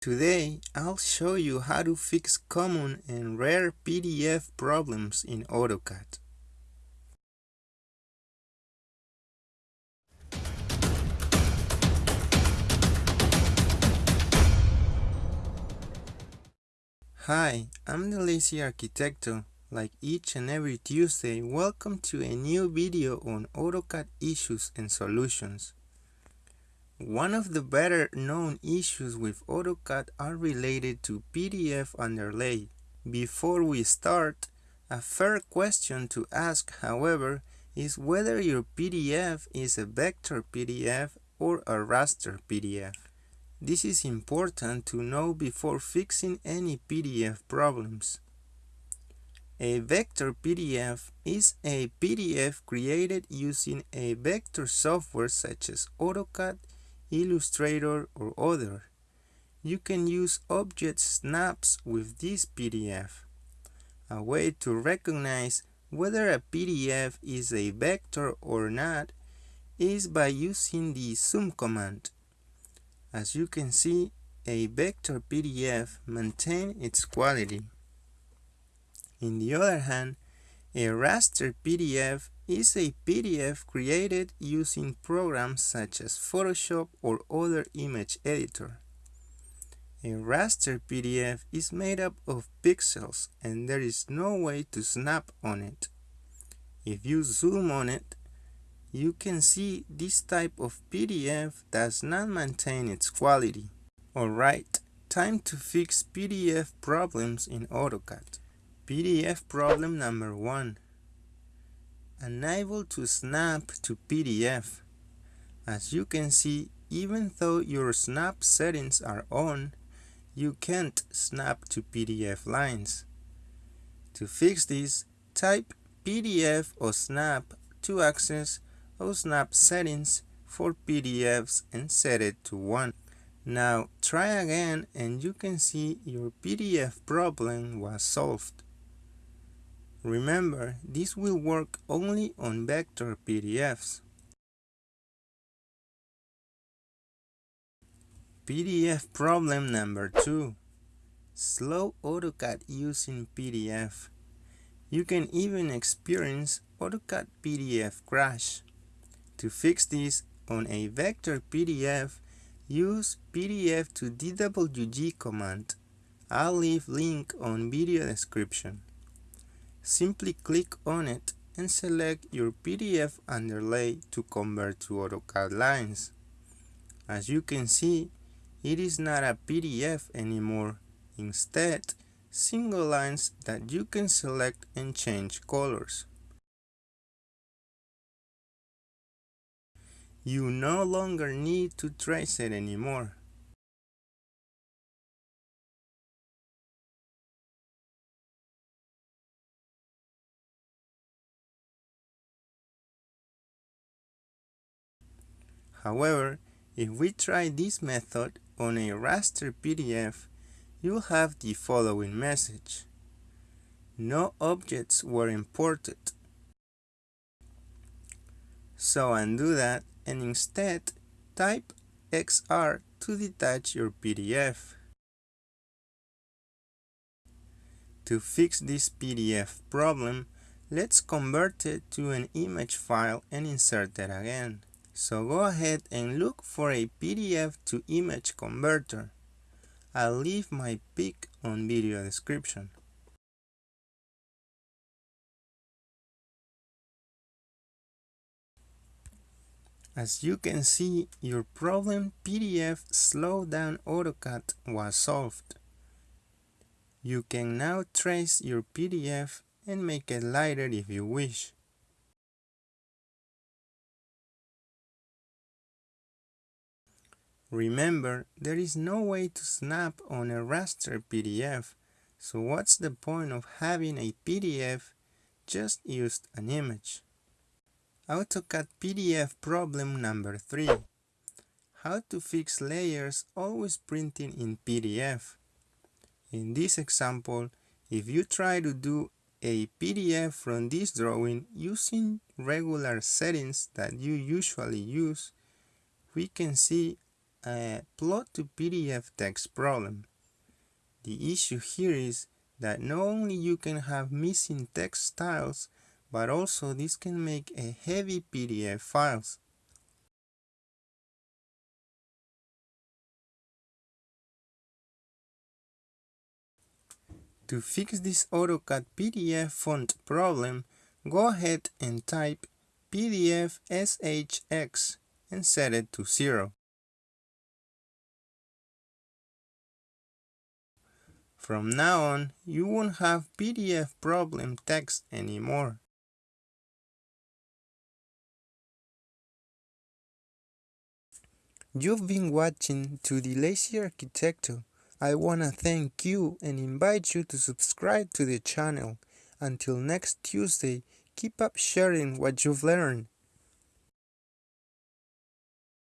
Today, I'll show you how to fix common and rare PDF problems in AutoCAD. Hi, I'm the Lazy Arquitecto. Like each and every Tuesday, welcome to a new video on AutoCAD issues and solutions. One of the better known issues with AutoCAD are related to PDF underlay. Before we start, a fair question to ask, however, is whether your PDF is a vector PDF or a raster PDF. This is important to know before fixing any PDF problems. A vector PDF is a PDF created using a vector software such as AutoCAD, Illustrator or other. You can use object snaps with this PDF. A way to recognize whether a PDF is a vector or not is by using the zoom command. As you can see, a vector PDF maintains its quality. In the other hand, a raster PDF is a PDF created using programs such as Photoshop or other image editor. A raster PDF is made up of pixels and there is no way to snap on it. If you zoom on it, you can see this type of PDF does not maintain its quality. Alright, time to fix PDF problems in AutoCAD. PDF problem number 1 unable to snap to PDF. As you can see, even though your snap settings are on, you can't snap to PDF lines. To fix this, type PDFOSNAP to access osnap settings for PDFs and set it to 1. Now try again and you can see your PDF problem was solved. Remember, this will work only on vector PDFs. PDF problem number 2. Slow AutoCAD using PDF. You can even experience AutoCAD PDF crash. To fix this on a vector PDF, use PDF to DWG command. I'll leave link on video description. Simply click on it and select your PDF underlay to convert to AutoCAD lines. As you can see, it is not a PDF anymore. Instead, single lines that you can select and change colors. You no longer need to trace it anymore. However, if we try this method on a raster PDF, you'll have the following message. No objects were imported. So undo that and instead type XR to detach your PDF. To fix this PDF problem, let's convert it to an image file and insert it again. So go ahead and look for a PDF to image converter. I'll leave my pic on video description. As you can see, your problem PDF slow down AutoCAD was solved. You can now trace your PDF and make it lighter if you wish. Remember, there is no way to snap on a raster PDF, so what's the point of having a PDF? Just use an image. AutoCAD PDF problem number 3. How to fix layers always printing in PDF. In this example, if you try to do a PDF from this drawing using regular settings that you usually use, we can see a plot to PDF text problem. The issue here is that not only you can have missing text styles, but also this can make a heavy PDF files. To fix this AutoCAD PDF font problem, go ahead and type PDF SHX and set it to 0. From now on, you won't have PDF problem text anymore. You've been watching To the Lazy Arquitecto. I wanna thank you and invite you to subscribe to the channel. Until next Tuesday, keep up sharing what you've learned.